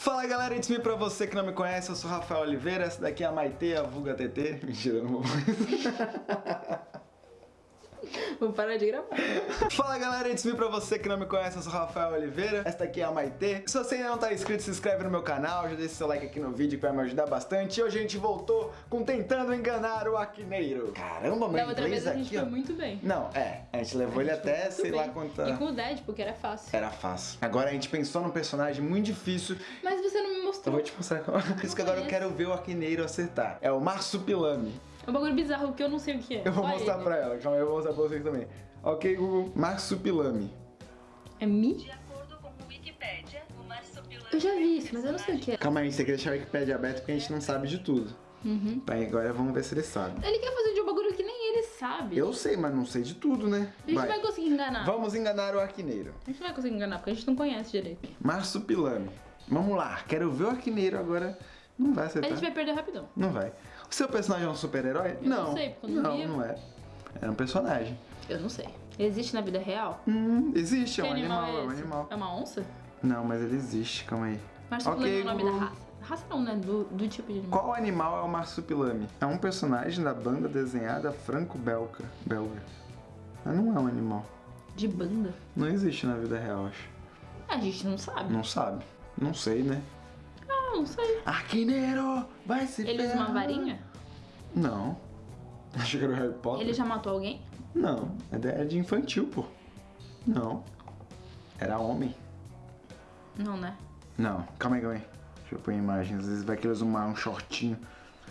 Fala galera, it's me pra você que não me conhece, eu sou Rafael Oliveira, essa daqui é a Maite, a vulga TT. Mentira, não vou Vou parar de gravar. Fala galera, it's me pra você que não me conhece, eu sou Rafael Oliveira, essa daqui é a Maite. Se você ainda não tá inscrito, se inscreve no meu canal, já deixa seu like aqui no vídeo que vai me ajudar bastante. E hoje a gente voltou com Tentando Enganar o Aquineiro. Caramba, Da outra vez a gente aqui, foi ó. muito bem. Não, é, a gente levou A ele gente foi até sei lá bem. quanta... E com o Dead, porque era fácil. Era fácil. Agora a gente pensou num personagem muito difícil Mas você não me Eu mostrou. vou te mostrar. Por isso que agora eu quero ver o Aquineiro acertar. É o Marsupilame. É um bagulho bizarro que eu não sei o que é. Eu vou Só mostrar ele. pra ela. Calma aí, eu vou mostrar pra vocês também. Ok, Google. Marsupilame. É Mi? De acordo com o Wikipedia, o marsupilame Eu já vi isso, mas eu não sei o que é. Calma aí, a gente tem que deixar o Wikipedia aberto porque a gente não sabe de tudo. Uhum. Aí agora vamos ver se ele sabe. Ele quer fazer de um bagulho que nem ele sabe. Eu sei, mas não sei de tudo, né? A gente vai. conseguir enganar. Vamos enganar o Aquineiro. A gente não vai conseguir enganar, porque a gente não conhece direito. Marsupilame. Vamos lá. Quero ver o Aquineiro agora. Não vai A acertar. gente vai perder rapidão. Não vai. Seu personagem é um super-herói? Não. não sei, porque eu não Não, não é. É um personagem. Eu não sei. Existe na vida real? Hum, existe, é um animal, animal, é um esse? animal. É uma onça? Não, mas ele existe, calma aí. Marsupilame Ok, é o nome Google. da raça. Raça não, né? Do, do tipo de animal. Qual animal é o marsupilame? É um personagem da banda desenhada franco-belga. Belga. Mas não é um animal. De banda? Não existe na vida real, acho. A gente não sabe. Não sabe. Não sei, né? Ah, não sei. Aquineiro! Vai se Ele usa uma varinha? Não. Acho que era o Harry Potter. Ele já matou alguém? Não. É de- é de infantil, pô. Não. Era homem. Não, né? Não. Calma aí, calma aí. Deixa eu pôr imagens. Às vezes vai que eles usam um shortinho.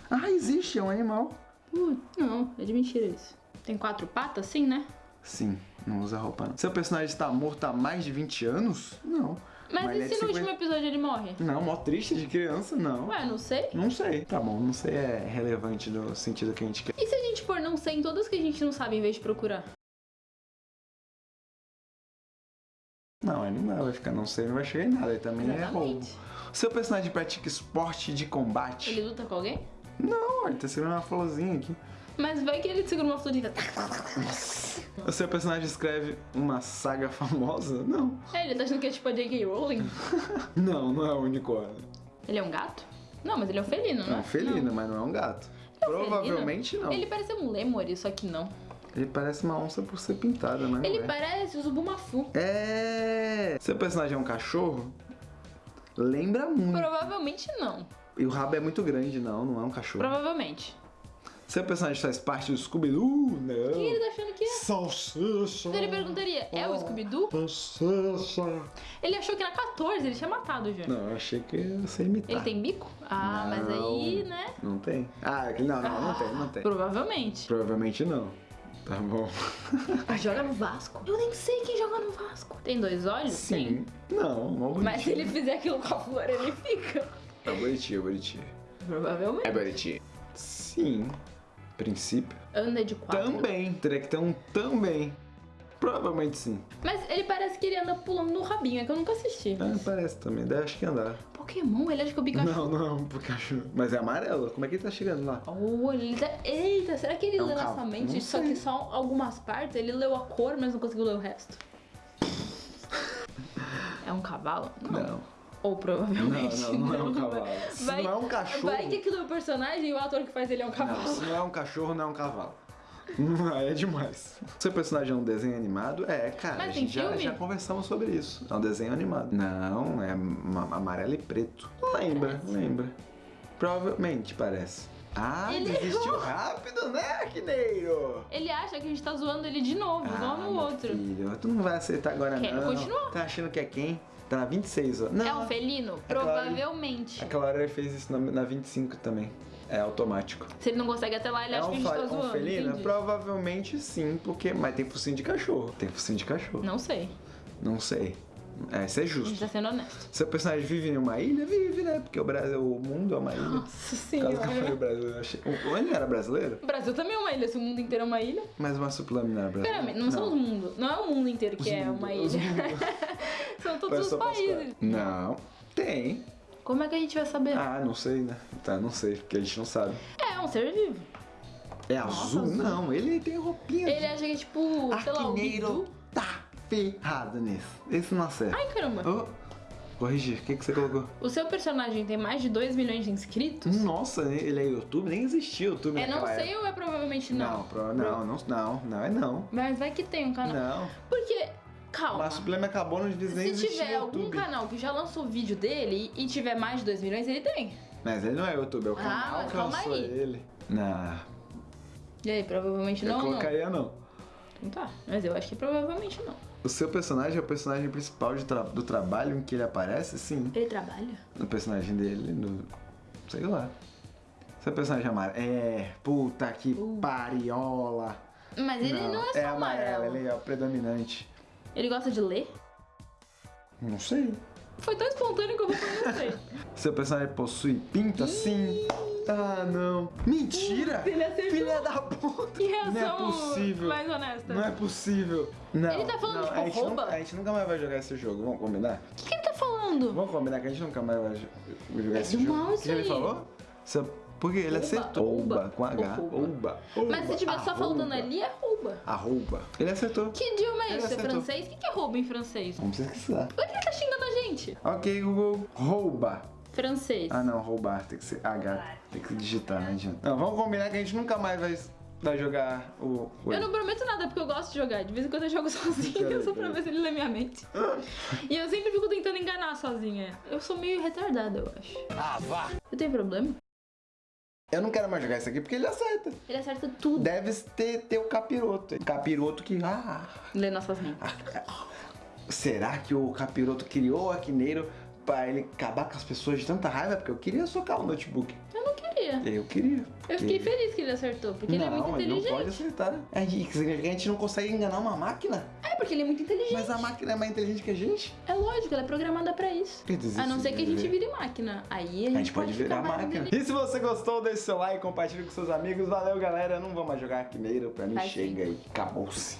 Ah, existe, é um animal. Uh, não, é de mentira isso. Tem quatro patas, sim, né? Sim, não usa roupa não. Seu personagem está morto há mais de 20 anos? Não. Mas, ele e é se no 50 último episódio ele morre? Não, mó triste de criança, não. Ué, não sei. Não sei. Tá bom, não sei é relevante no sentido que a gente quer. E se a gente pôr não sei em todas que a gente não sabe em vez de procurar? Não, ele não vai ficar não sei, não vai chegar em nada. Ele também é roubo. Exatamente. Seu personagem pratica esporte de combate? Ele luta com alguém? Não, ele tá segurando uma florzinha aqui. Mas vai que ele segura uma florida. O seu personagem escreve uma saga famosa? Não. É, ele tá achando que é tipo a J.K. Rowling? Não, não é o unicórnio. Ele é um gato? Não, mas ele é um felino, É não um felino, mas não é um gato. é um Provavelmente felino? não. Ele parece um lemur, só que não. Ele parece uma onça por ser pintada, né? Ele Ué. parece o Zubumafu. É. Seu personagem é um cachorro? Lembra muito. Provavelmente não. E o rabo é muito grande, não, não é um cachorro. Provavelmente. Seu personagem faz parte do Scooby-Doo? Não. O que ele tá achando que é? Salsicha. Então ele perguntaria, é o Scooby-Doo? Salsicha. Ele achou que era 14, ele tinha matado o Júnior. Não, eu achei que ia ser imitar. Ele tem bico? Ah, mas aí, Não. né? Não tem? Ah, não, não, não tem, não tem. Provavelmente. Provavelmente não. Tá bom. Ah, joga no Vasco. Eu nem sei quem joga no Vasco. Tem dois olhos? Sim. Não, não Tem. Mas se ele fizer aquilo com a flor, ele fica. É bonitinho, é bonitinho. Provavelmente. É bonitinho. Sim. Princípio. Anda de quatro. Também. Teria que ter um também. Provavelmente sim. Mas ele parece que ele anda pulando no rabinho, é que eu nunca assisti. Ah, parece também. Deve acho que andar. Pokémon, ele acha que é o Pikachu. Não, não Pikachu. Mas é amarelo. Como é que ele tá chegando lá? Oh, ele tá... Eita, será que ele É um leu cavalo? nossa mente? Não Só sei. que só algumas partes, ele leu a cor, mas não conseguiu ler o resto. É um cavalo? Não. Ou Não, provavelmente. não, não é um cavalo. Se Vai- não é um cachorro. Vai que aquilo é o personagem e o ator que faz ele é um cavalo. Não, se não é um cachorro, não é um cavalo. Não, aí é demais. Seu personagem é um desenho animado? É, cara. Mas a gente já, filme? já conversamos sobre isso. É um desenho animado. Não, é ma- amarelo e preto. Lembra, lembra. Provavelmente parece. Ah, Ele desistiu errou. rápido, né, Arquineiro? Ele acha que a gente tá zoando ele de novo, igual no Ah, outro. Filho, tu não vai aceitar agora Quero não. continuar. Tá achando que é quem? Tá na 26, ó. Não. É um felino? Hora- Provavelmente. Hora ele fez isso na, na 25 também. É automático. Se ele não consegue até lá, ele acha que a gente tá um zoando. felino? entendi. Provavelmente sim, porque. Mas tem focinho de cachorro. Tem focinho de cachorro. Não sei. Não sei. É, isso é A gente justo. tá sendo honesto. Seu personagem vive em uma ilha? Vive, né? Porque o Brasil, o mundo é uma ilha. Nossa Caso que eu falei senhora. Brasil, eu achei. O- Ele era brasileiro? O Brasil também é uma ilha, se o mundo inteiro é uma ilha. Mas o Marsupilame não era brasileiro. Pera, não, somos o mundo. Não é o mundo inteiro que Os é mundo- uma os ilha. São todos os países. Não. Tem. Como é que a gente vai saber? Ah, não sei, né? Tá, não sei, porque a gente não sabe. É, um ser vivo. É Nossa, azul? azul. Não, ele tem roupinha. Ele acha que é tipo, sei lá, o Arquineiro tá ferrado nisso. Esse não acerta. Ai, caramba. Oh, Corrigir, o que, que você colocou? O seu personagem tem mais de 2 milhões de inscritos? Nossa, ele é YouTube? Nem existia YouTube É não sei época. ou é provavelmente não? Não, pro- não, não, não, não, é não. Mas vai que tem um canal. Não. Porque, calma. Mas o problema acabou, não devia nem Se tiver algum YouTube. canal que já lançou vídeo dele e tiver mais de 2 milhões, ele tem. Mas ele não é YouTube, é o Ah, canal mas que calma lançou aí. ele. Não, E aí, provavelmente eu não, não. colocaria não. Então tá, mas eu acho que provavelmente não. O seu personagem é o personagem principal de tra- do trabalho em que ele aparece? Sim. Ele trabalha? No personagem dele, no. Sei lá. Seu personagem é amarelo. É, puta que Uh. pariola. Mas ele não, é só é amarelo, amarelo. ele é o predominante. Ele gosta de ler? Não sei. Foi tão espontâneo que eu vou sei. Seu personagem possui pinta? Sim. Ah, não. Mentira! Ele acertou. Filha da puta! Que reação Não é possível. mais honesta. Não é possível. Não, Ele tá falando, não, tipo, a gente rouba? Nunca, a gente nunca mais vai jogar esse jogo, vamos combinar? O que, que ele tá falando? Vamos combinar que a gente nunca mais vai jo- jogar É esse jogo. mal O que ele falou? Seu- Por quê? Ele acertou. rouba, com H. rouba. Rouba. Mas se tiver só Arroba. faltando ali, é rouba. Arroba. Ele acertou. Que idioma é esse? É francês? O que, é rouba em francês? Vamos pesquisar. Por que ele tá xingando a gente? Ok, Google. Rouba. Francês. Ah, não. Roubar. Tem que ser H. Tem que digitar, não adianta. Não, vamos combinar que a gente nunca mais vai, vai jogar o... o- Eu não prometo nada porque eu gosto de jogar. De vez em quando eu jogo sozinha, só pra ver se ele lê minha mente. e eu sempre fico tentando enganar sozinha. Eu sou meio retardada, eu acho. Ah, vá! Eu tenho problema? Eu não quero mais jogar isso aqui porque ele acerta. Ele acerta tudo. Deve ter, ter o capiroto. Capiroto que... Ah, Lê nossas mentes. será que o capiroto criou o Aquineiro pra ele acabar com as pessoas de tanta raiva? Porque eu queria socar o notebook. Eu não queria. Eu queria. Eu fiquei feliz que ele acertou, porque ele é muito não, ele não inteligente. pode acertar. É, e significa que a gente não consegue enganar uma máquina. É, porque ele é muito inteligente. Mas a máquina é mais inteligente que a gente. É lógico, ela é programada pra isso. Dizer, A não se ser que a gente vire máquina. Aí a A gente, gente pode virar máquina. inteligente. E se você gostou, deixe seu like, compartilhe com seus amigos. Valeu, galera. Não vou mais jogar Aquineiro. Pra mim, Vai chega aí. Acabou-se.